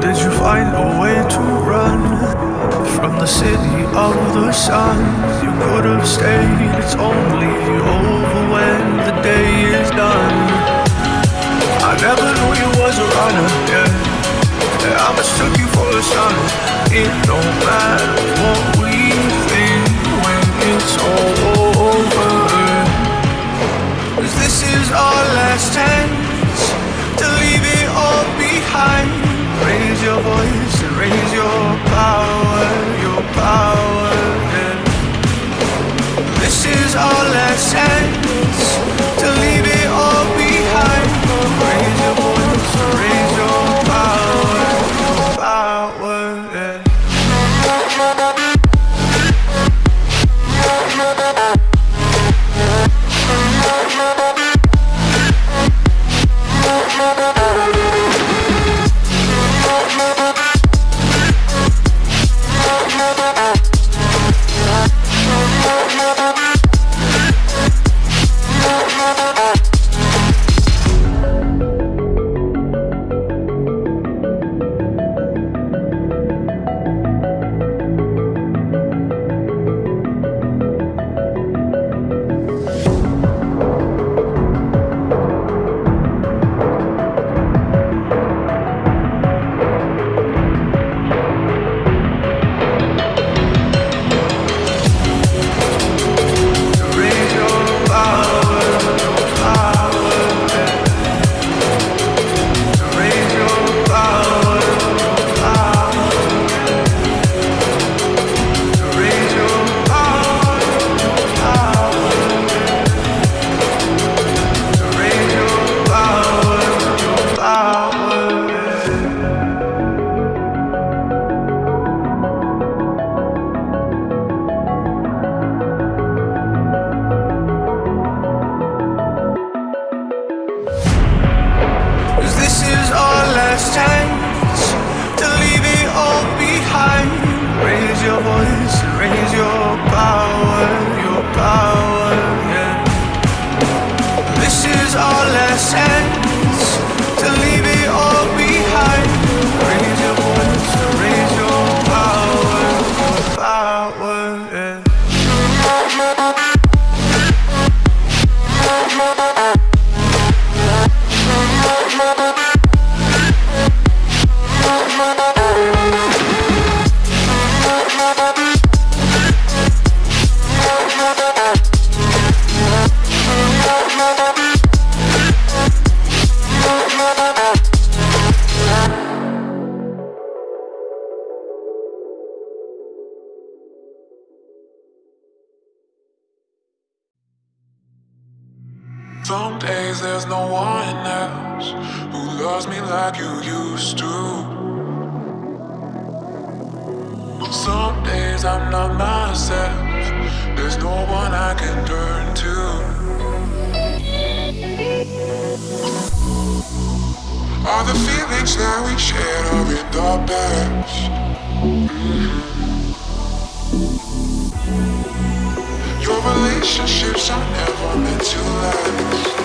did you find a way to run from the city of the sun? You could have stayed, it's only over when the day is done. I never knew you was a runner, yeah. yeah I mistook you for a son. It don't matter what we think when it's all over. Cause this is our last chance to leave it all behind. Raise your voice and raise your power, Cause Some days there's no one else who loves me like you used to. Some days I'm not myself, there's no one I can turn to. All the feelings that we shared are in the past. relationships are never meant to last.